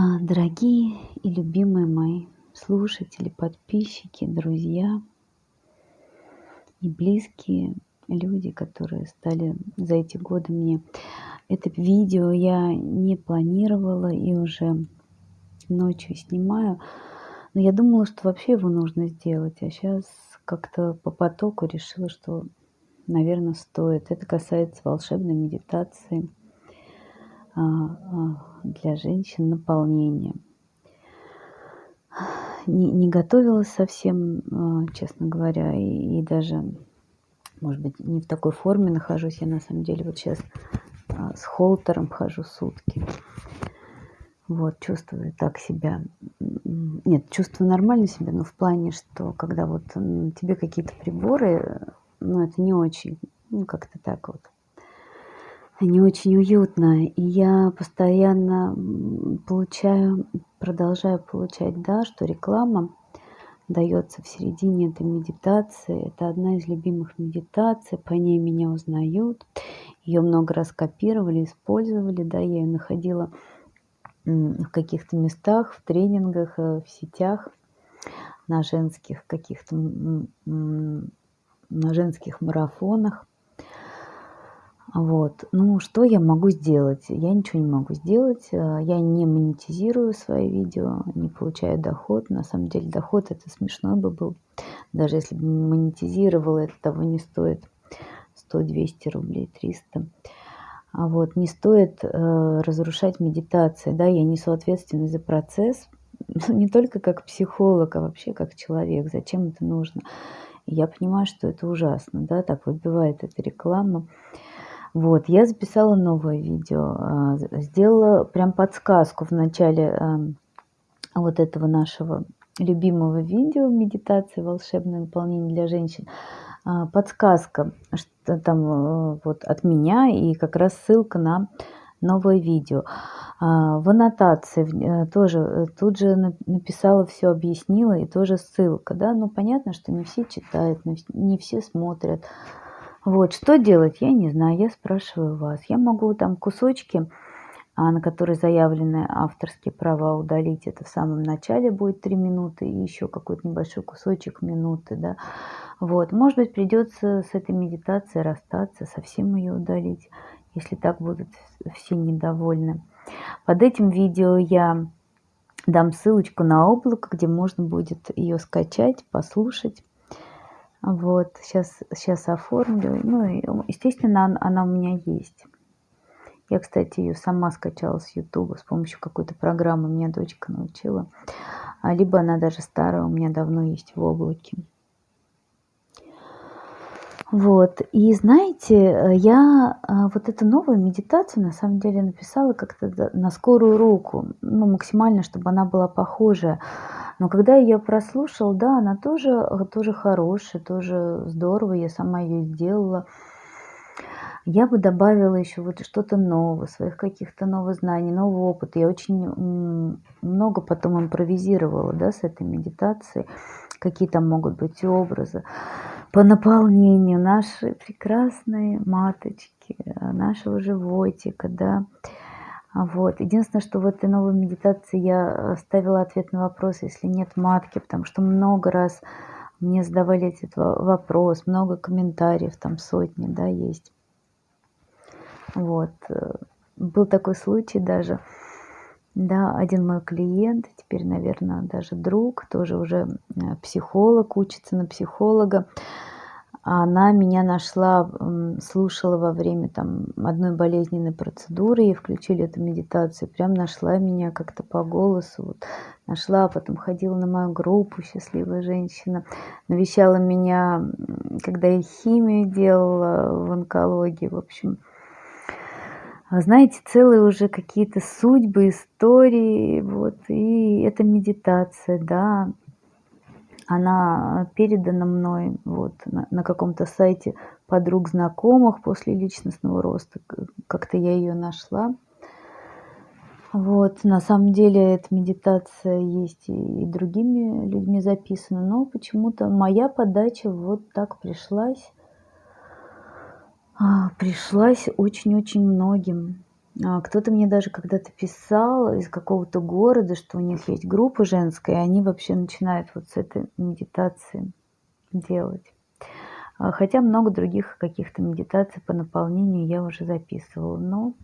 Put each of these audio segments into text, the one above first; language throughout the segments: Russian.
А, Дорогие и любимые мои слушатели, подписчики, друзья и близкие люди, которые стали за эти годы мне. Это видео я не планировала и уже ночью снимаю. Но я думала, что вообще его нужно сделать. А сейчас как-то по потоку решила, что, наверное, стоит. Это касается волшебной медитации для женщин наполнения. Не, не готовилась совсем, а, честно говоря, и, и даже, может быть, не в такой форме нахожусь. Я на самом деле вот сейчас с холтером хожу сутки. Вот, чувствую так себя. Нет, чувствую нормально себя, но в плане, что когда вот тебе какие-то приборы, ну, это не очень, ну, как-то так вот, не очень уютно. И я постоянно получаю, продолжаю получать, да, что реклама дается в середине этой медитации. Это одна из любимых медитаций, по ней меня узнают. Ее много раз копировали, использовали, да, я ее находила в каких-то местах, в тренингах, э, в сетях, на женских каких-то, на женских марафонах. Вот. Ну, что я могу сделать? Я ничего не могу сделать. Э, я не монетизирую свои видео, не получаю доход. На самом деле доход это смешной бы был. Даже если бы монетизировала, это того не стоит. 100-200 рублей, 300. А вот не стоит э, разрушать медитации, да, я несу ответственность за процесс, не только как психолог, а вообще как человек, зачем это нужно. Я понимаю, что это ужасно, да, так выбивает эта реклама. Вот, я записала новое видео, э, сделала прям подсказку в начале вот этого нашего любимого видео медитации «Волшебное наполнение для женщин». А, подсказка, что там э, вот от меня и как раз ссылка на новое видео. А, в аннотации э, тоже э, тут же написала все, объяснила и тоже ссылка, да, ну понятно, что не все читают, не все смотрят. Вот, что делать, я не знаю, я спрашиваю вас. Я могу там кусочки, а, на которые заявлены авторские права, удалить. Это в самом начале будет 3 минуты и еще какой-то небольшой кусочек минуты, да. Вот, может быть, придется с этой медитацией расстаться, совсем ее удалить, если так будут все недовольны. Под этим видео я дам ссылочку на облако, где можно будет ее скачать, послушать. Вот, сейчас, сейчас оформлю. Ну, естественно, она, она у меня есть. Я, кстати, ее сама скачала с YouTube с помощью какой-то программы. Меня дочка научила. А либо она даже старая, у меня давно есть в облаке. Вот. И знаете, я а, вот эту новую медитацию на самом деле написала как-то на скорую руку, ну, максимально, чтобы она была похожая. Но когда я ее прослушала, да, она тоже, тоже хорошая, тоже здорово, я сама ее сделала. Я бы добавила еще вот что-то новое, своих каких-то новых знаний, нового опыта. Я очень много потом импровизировала, да, с этой медитацией, какие там могут быть образы по наполнению нашей прекрасной маточки, нашего животика, да. Вот. Единственное, что в этой новой медитации я ставила ответ на вопрос, если нет матки, потому что много раз мне задавали этот вопрос, много комментариев, там сотни, да, есть. Вот. Был такой случай даже, да, один мой клиент, теперь, наверное, даже друг, тоже уже э, психолог, учится на психолога. Она меня нашла, слушала во время там одной болезненной процедуры, и включили эту медитацию, прям нашла меня как-то по голосу, вот, нашла, а потом ходила на мою группу «Счастливая женщина», навещала меня, когда я химию делала в онкологии, в общем, а знаете, целые уже какие-то судьбы, истории, вот, и это медитация, да, она передана мной вот на, на каком-то сайте подруг знакомых после личностного роста, как-то я ее нашла. Вот, на самом деле эта медитация есть и, и другими людьми записана, но почему-то моя подача вот так пришлась а, пришлась очень-очень многим. А, кто-то мне даже когда-то писал из какого-то города, что у них есть группа женская, и они вообще начинают вот с этой медитации делать. А, хотя много других каких-то медитаций по наполнению я уже записывала. Но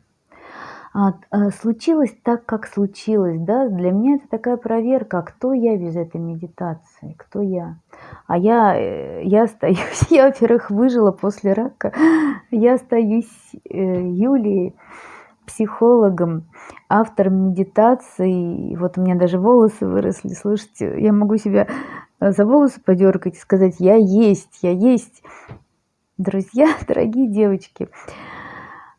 а, случилось так, как случилось, да, для меня это такая проверка, кто я без этой медитации, кто я. А я, э, я остаюсь, я, во-первых, выжила после рака, я остаюсь э, Юлией, психологом, автором медитации. Вот у меня даже волосы выросли, слышите, я могу себя э, за волосы подергать и сказать, я есть, я есть. Друзья, дорогие девочки,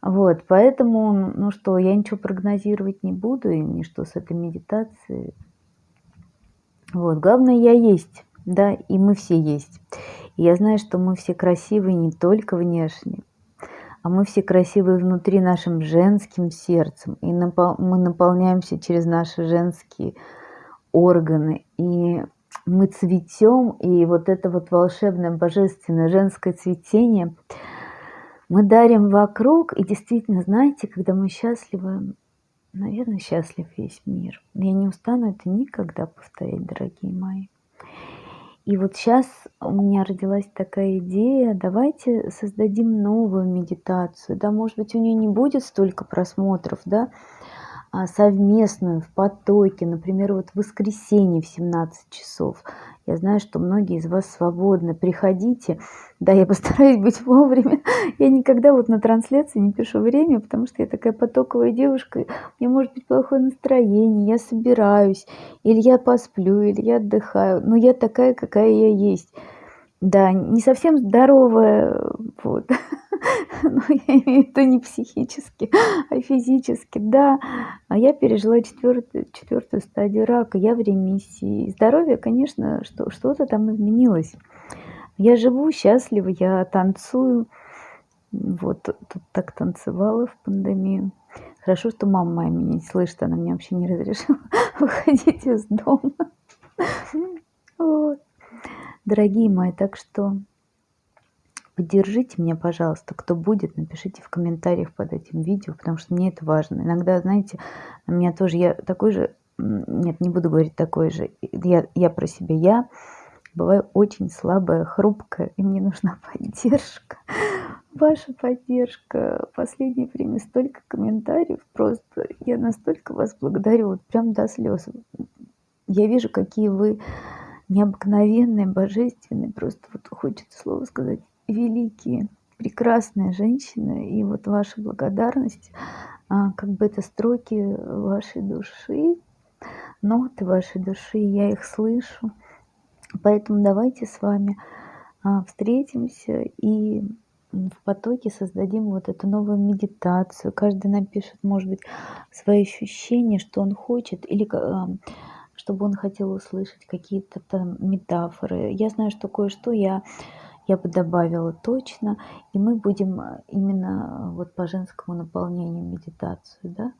вот, поэтому, ну что, я ничего прогнозировать не буду, и ничто с этой медитацией. Вот, главное, я есть, да, и мы все есть. И я знаю, что мы все красивые не только внешне, а мы все красивые внутри нашим женским сердцем, и напол мы наполняемся через наши женские органы, и мы цветем, и вот это вот волшебное, божественное женское цветение мы дарим вокруг, и действительно, знаете, когда мы счастливы, наверное, счастлив весь мир. Я не устану это никогда повторять, дорогие мои. И вот сейчас у меня родилась такая идея, давайте создадим новую медитацию. Да, может быть, у нее не будет столько просмотров, да, а совместную в потоке, например, вот в воскресенье в 17 часов. Я знаю, что многие из вас свободны. Приходите. Да, я постараюсь быть вовремя. Я никогда вот на трансляции не пишу время, потому что я такая потоковая девушка. У меня может быть плохое настроение, я собираюсь. Или я посплю, или я отдыхаю. Но я такая, какая я есть. Да, не совсем здоровая, вот. Но я имею в виду не психически, а физически, да. А я пережила четвертую, четвертую стадию рака, я в ремиссии. Здоровье, конечно, что, что-то там изменилось. Я живу счастливо, я танцую. Вот, тут так танцевала в пандемию. Хорошо, что мама моя меня не слышит, она мне вообще не разрешила выходить из дома. Вот дорогие мои так что поддержите меня пожалуйста. Кто будет напишите в комментариях под этим видео потому что мне это важно. Иногда знаете у меня тоже я такой же нет не буду говорить такой же. Я я про себя я бываю очень слабая хрупкая и мне нужна поддержка. Ваша поддержка. Последнее время столько комментариев просто. Я настолько вас благодарю вот прям до слез. Я вижу какие вы необыкновенные, божественные, просто вот хочется слово сказать, великие, прекрасные женщины. И вот ваша благодарность, а, как бы это строки вашей души, ноты вашей души, я их слышу. Поэтому давайте с вами а, встретимся и в потоке создадим вот эту новую медитацию. Каждый напишет, может быть, свои ощущения, что он хочет, или а, чтобы он хотел услышать какие-то там метафоры. Я знаю, что кое-что я, я бы добавила точно, и мы будем э, именно вот по женскому наполнению медитацию, да,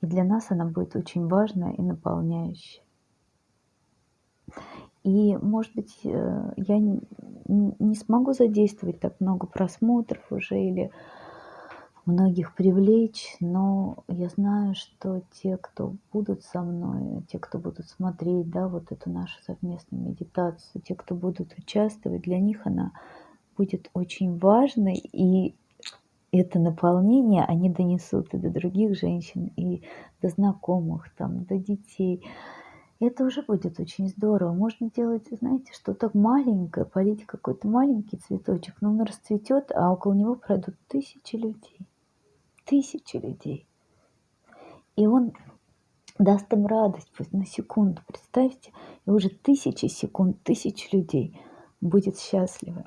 и для нас она будет очень важная и наполняющая. И, может быть, э, я не смогу задействовать так много просмотров уже или многих привлечь, но я знаю, что те, кто будут со мной, те, кто будут смотреть, да, вот эту нашу совместную медитацию, те, кто будут участвовать, для них она будет очень важной, и это наполнение они донесут и до других женщин, и до знакомых, там, до детей. Это уже будет очень здорово. Можно делать, знаете, что-то маленькое, полить какой-то маленький цветочек, но он расцветет, а около него пройдут тысячи людей тысячи людей. И он даст им радость пусть на секунду. Представьте, и уже тысячи секунд, тысяч людей будет счастливы.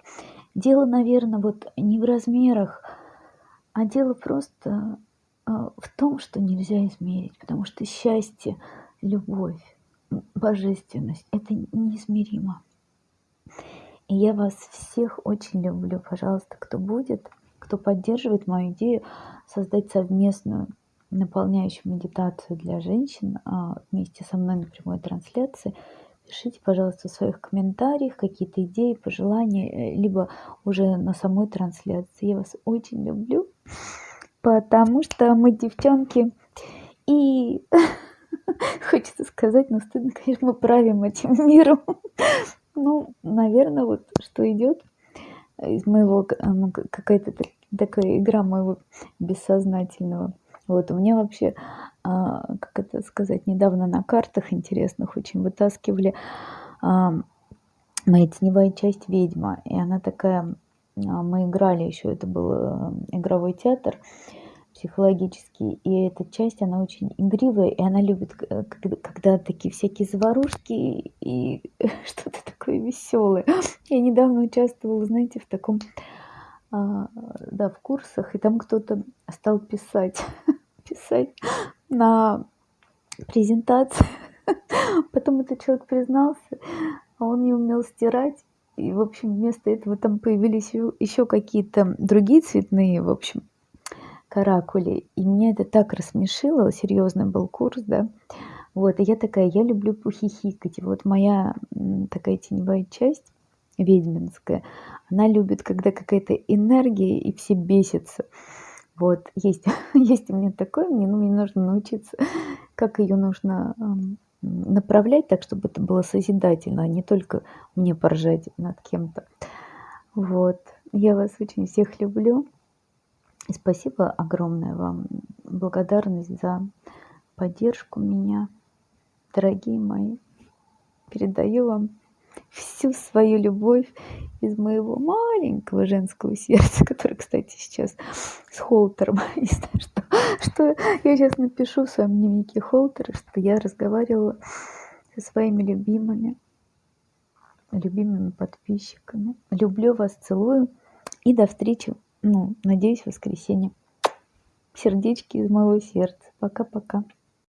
Дело, наверное, вот не в размерах, а дело просто а, в том, что нельзя измерить, потому что счастье, любовь, божественность – это неизмеримо. И я вас всех очень люблю. Пожалуйста, кто будет – кто поддерживает мою идею создать совместную наполняющую медитацию для женщин а, вместе со мной на прямой трансляции. Пишите, пожалуйста, в своих комментариях какие-то идеи, пожелания, э, либо уже на самой трансляции. Я вас очень люблю. потому что мы девчонки и хочется сказать, но стыдно, конечно, мы правим этим миром. Ну, наверное, вот что идет моего, ну, какая-то такая игра моего бессознательного. Вот у меня вообще, а, как это сказать, недавно на картах интересных очень вытаскивали а, моя теневая часть ведьма. И она такая, а, мы играли еще, это был э, игровой театр психологический, и эта часть, она очень игривая, и она любит, э, когда такие всякие заварушки и что-то такое веселое. Я недавно участвовала, знаете, в таком, а, да, в курсах, и там кто-то стал писать, писать на презентации. Потом этот человек признался, а он не умел стирать. И, в общем, вместо этого там появились еще какие-то другие цветные, в общем, каракули. И меня это так рассмешило, серьезный был курс, да. Вот, и я такая, я люблю похихикать. Вот моя такая теневая часть, ведьминская, она любит, когда какая-то энергия, и все бесятся. Вот, есть, есть у меня такое, мне, ну, мне нужно научиться, как ее нужно направлять так, чтобы это было созидательно, а не только мне поржать над кем-то. Вот, я вас очень всех люблю. И спасибо огромное вам, благодарность за поддержку меня, дорогие мои. Передаю вам всю свою любовь из моего маленького женского сердца, которое, кстати, сейчас с холтером. Не знаю, что, что я сейчас напишу в своем дневнике холтера, что я разговаривала со своими любимыми, любимыми подписчиками. Люблю вас, целую и до встречи ну, надеюсь, в воскресенье. Сердечки из моего сердца. Пока-пока.